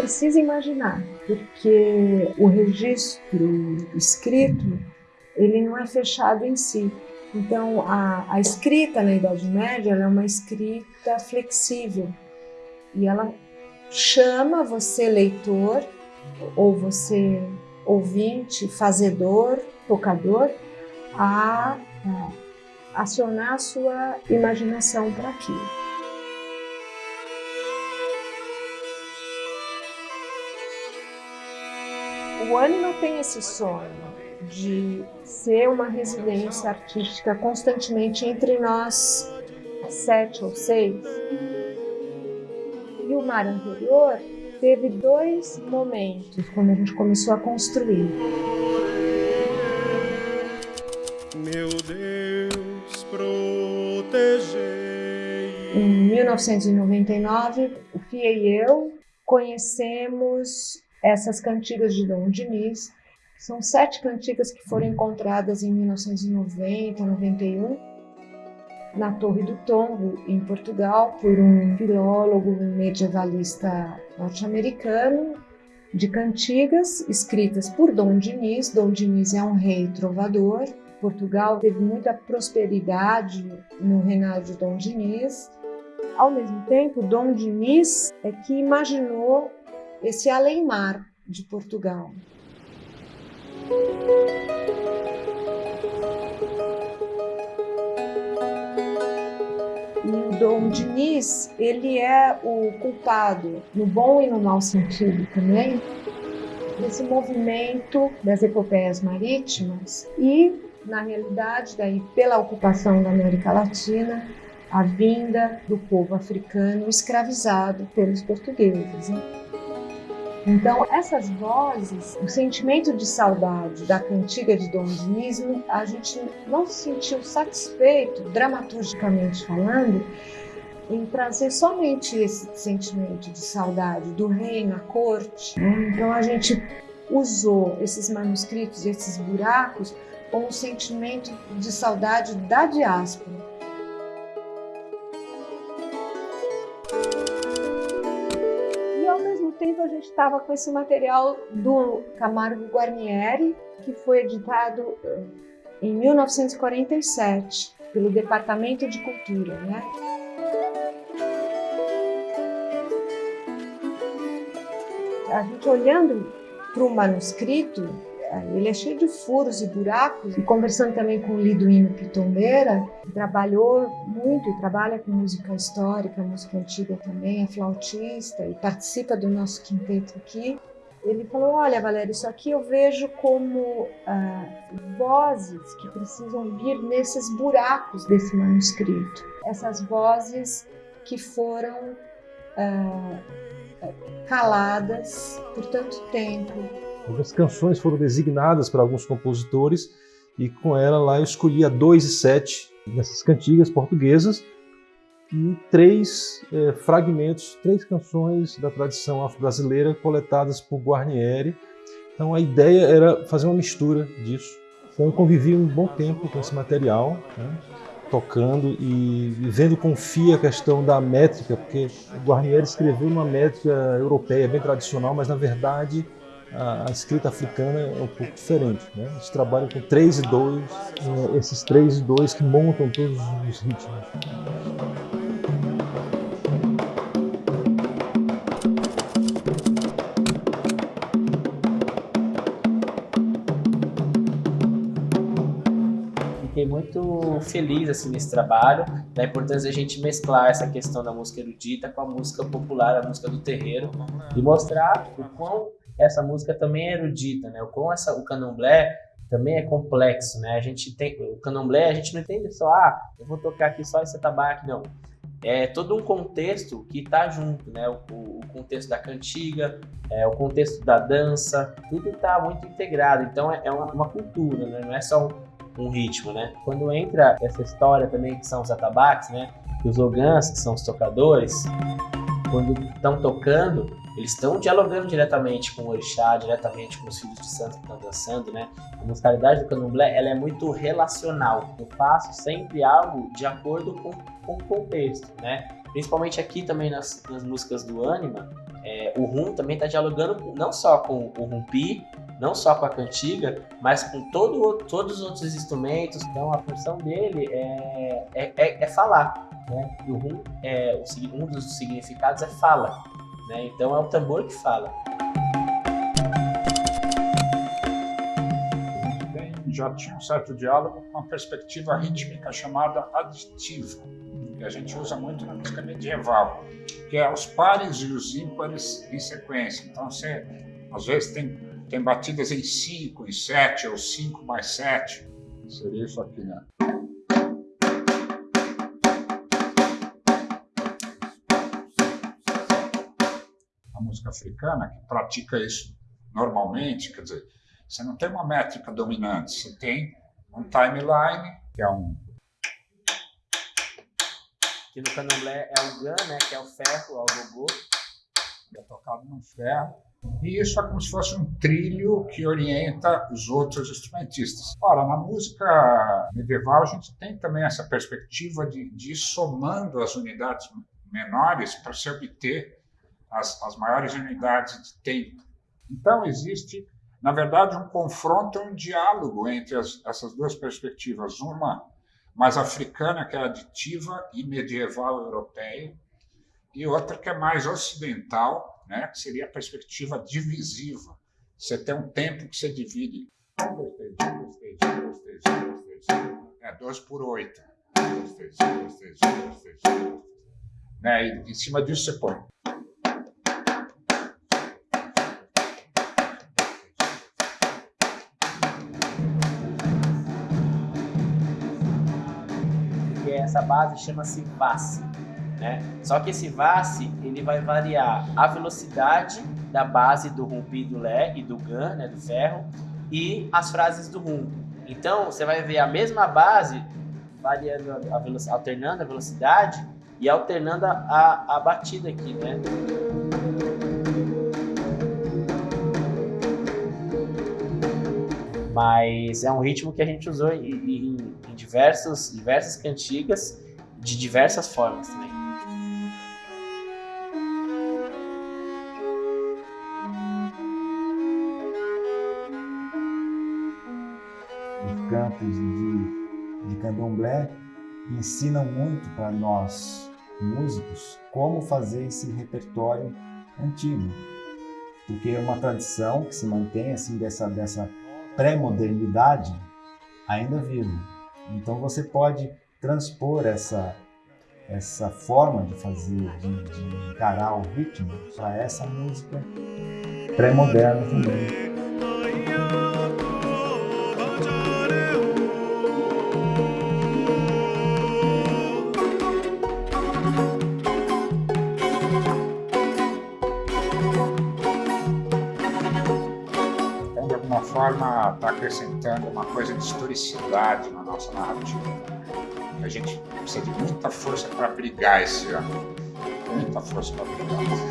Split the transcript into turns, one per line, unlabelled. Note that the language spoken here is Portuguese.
precisa imaginar, porque o registro escrito ele não é fechado em si. Então, a, a escrita na Idade Média é uma escrita flexível e ela chama você, leitor, ou você, ouvinte, fazedor, tocador, a, a acionar a sua imaginação para aquilo. O Anima tem esse sonho de ser uma residência artística constantemente entre nós sete ou seis. E o mar anterior teve dois momentos quando a gente começou a construir. Meu Deus, protegei. Em 1999, o Fia e eu conhecemos essas cantigas de Dom Diniz são sete cantigas que foram encontradas em 1990, 91, na Torre do Tombo, em Portugal, por um filólogo medievalista norte-americano, de cantigas escritas por Dom Diniz. Dom Diniz é um rei trovador. Portugal teve muita prosperidade no reinado de Dom Diniz. Ao mesmo tempo, Dom Diniz é que imaginou esse além-mar de Portugal. E o Dom Diniz, ele é o culpado, no bom e no mau sentido também, desse movimento das epopeias marítimas e, na realidade, daí pela ocupação da América Latina, a vinda do povo africano escravizado pelos portugueses. Então, essas vozes, o sentimento de saudade da cantiga de Dom Diniz, a gente não se sentiu satisfeito, dramaturgicamente falando, em trazer somente esse sentimento de saudade do rei na corte. Então, a gente usou esses manuscritos, esses buracos, com um sentimento de saudade da diáspora tempo a gente estava com esse material do Camargo Guarnieri, que foi editado eh, em 1947 pelo Departamento de Cultura, né? A gente olhando para o manuscrito, ele é cheio de furos e buracos. E conversando também com o Liduíno Pitombeira, que trabalhou muito e trabalha com música histórica, música antiga também, é flautista e participa do nosso quinteto aqui. Ele falou: Olha, Valéria, isso aqui eu vejo como ah, vozes que precisam vir nesses buracos desse manuscrito. Essas vozes que foram ah, caladas por tanto tempo,
Algumas canções foram designadas para alguns compositores e com ela lá eu escolhi a 2 e 7 nessas cantigas portuguesas e três é, fragmentos, três canções da tradição afro-brasileira coletadas por Guarnieri. Então a ideia era fazer uma mistura disso. Então eu convivi um bom tempo com esse material, né, tocando e vendo com fia a questão da métrica, porque Guarnieri escreveu uma métrica europeia bem tradicional, mas na verdade a, a, escrita africana é um pouco diferente. Né? Eles trabalham com 3 e 2, é, esses 3 e 2 que montam todos os ritmos.
Fiquei muito feliz assim, nesse trabalho, da importância de a gente mesclar essa questão da música erudita com a música popular, a música do terreiro, e mostrar o quão essa música também é erudita, né? Com essa, o candomblé também é complexo, né? A gente tem o candomblé, a gente não entende só, ah, eu vou tocar aqui só esse tabaco, não. É todo um contexto que está junto, né? O, o, contexto da cantiga, é, o contexto da dança, tudo está muito integrado. Então é, é uma, uma, cultura, né? Não é só um, um, ritmo, né? Quando entra essa história também que são os atabaques, né? Os ogãs, que são os tocadores, quando estão tocando, eles estão dialogando diretamente com o orixá, diretamente com os filhos de santo que estão dançando, né? A musicalidade do candomblé, ela é muito relacional. Eu faço sempre algo de acordo com, com o contexto, né? principalmente aqui também nas, nas músicas do Anima, é, o rum também está dialogando não só com o rumpi, não só com a cantiga, mas com todo, todos os outros instrumentos. Então a função dele é, é, é, é falar. Né? E o rum, é, um dos significados é fala. Né? Então é o tambor que fala.
já tinha um certo diálogo com uma perspectiva rítmica chamada aditiva, que a gente usa muito na música medieval, que é os pares e os ímpares em sequência. Então você, às vezes, tem, tem batidas em 5, em 7, ou 5 mais 7. Seria isso aqui, né? A música africana, que pratica isso normalmente, quer dizer, você não tem uma métrica dominante, você tem um timeline, que é um.
Que no candomblé é o gan, né? Que é o ferro, é o gogô.
É tocado no ferro. E isso é como se fosse um trilho que orienta os outros instrumentistas. Ora, na música medieval a gente tem também essa perspectiva de, de ir somando as unidades menores para se obter as, as maiores unidades de tempo. Então existe na verdade, um confronto um diálogo entre as, essas duas perspectivas, uma mais africana, que é aditiva e medieval europeia, e outra que é mais ocidental, né, que seria a perspectiva divisiva. Você tem um tempo que você divide. É 2 por 8. Né, e em cima disso você põe.
Essa base chama-se VASE. Né? Só que esse VASE ele vai variar a velocidade da base do rumpi do Lé e do GAN, né, do ferro, e as frases do rum. Então você vai ver a mesma base variando a alternando a velocidade e alternando a, a batida aqui, né? Mas é um ritmo que a gente usou em diversos, diversas cantigas de diversas formas também.
Os campos de, de candomblé ensinam muito para nós músicos como fazer esse repertório antigo, porque é uma tradição que se mantém assim dessa dessa pré-modernidade ainda vivo. Então você pode transpor essa essa forma de fazer, de, de encarar o ritmo para essa música pré-moderna também.
Forma está acrescentando uma coisa de historicidade na nossa narrativa. A gente precisa de muita força para brigar esse ano. Muita força para brigar.